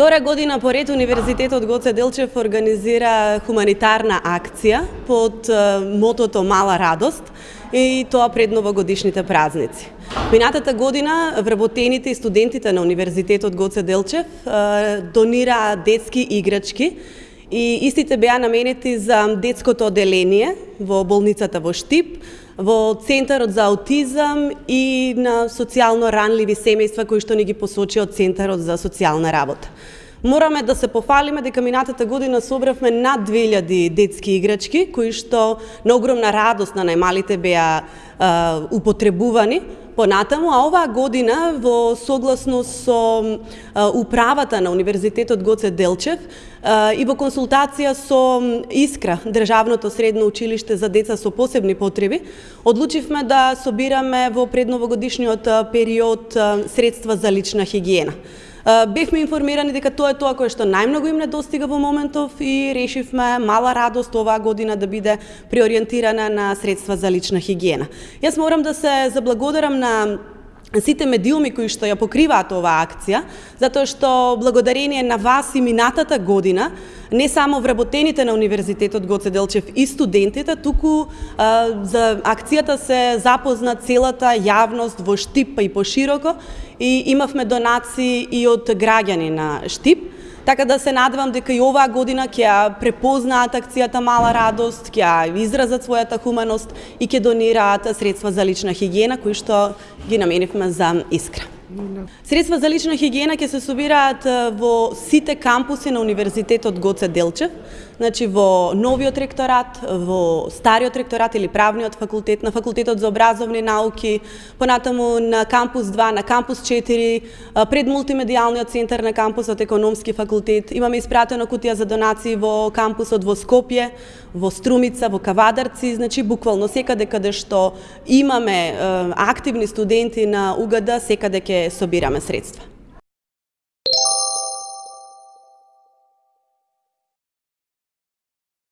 Втора година поред Универзитетот Гоце Делчев организира хуманитарна акција под мотото Мала радост и тоа пред новогодишните празници. Минатата година вработените и студентите на Универзитетот Гоце Делчев донираа детски играчки и истите беа наменети за детското оделение во болницата во Штип, во Центарот за аутизам и на социјално ранливи семејства кои што ни ги посочи од Центарот за социјална работа. Мораме да се пофалиме дека минатата година собравме над 2000 детски играчки кои што на огромна радост на најмалите беа употребувани понатаму, а оваа година во согласност со управата на Универзитетот Гоце Делчев и во консултација со Искра, Државното средно училиште за деца со посебни потреби, одлучивме да собираме во предновогодишниот период средства за лична хигиена. Бевме информирани дека тоа е тоа кое што најмногу им недостига во моментов и решивме мала радост оваа година да биде приориентирана на средства за лична хигиена. Јас морам да се заблагодарам на сите медиуми кои што ја покриваат оваа акција, затоа што благодарение на вас и минатата година, не само вработените на Универзитетот Гоце Делчев и студентите, туку а, за акцијата се запозна целата јавност во Штип па и пошироко и имавме донации и од граѓани на Штип. Така да се надевам дека и оваа година ќе ја препознаат акцијата Мала радост, ќе ја изразат својата хуманост и ќе донираат средства за лична хигиена кои што ги наменивме за Искра. Средства за лична хигиена ќе се собираат во сите кампуси на Универзитетот Гоце Делчев, значи во новиот ректорат, во стариот ректорат или правниот факултет, на факултетот за образовни науки, понатаму на кампус 2, на кампус 4, пред мултимедијалниот центар на кампусот економски факултет. Имаме испратено кутија за донации во кампусот во Скопје, во Струмица, во Кавадарци, значи буквално секаде каде што имаме активни студенти на УГД, секаде ќе собираме средства.